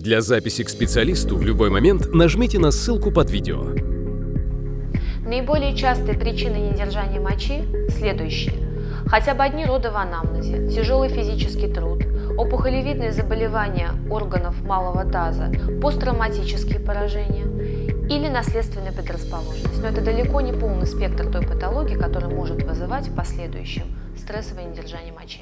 Для записи к специалисту в любой момент нажмите на ссылку под видео. Наиболее частые причины недержания мочи следующие. Хотя бы одни роды в анамнезе, тяжелый физический труд, опухолевидные заболевания органов малого таза, посттравматические поражения или наследственная предрасположенность. Но это далеко не полный спектр той патологии, которая может вызывать в последующем стрессовое недержание мочи.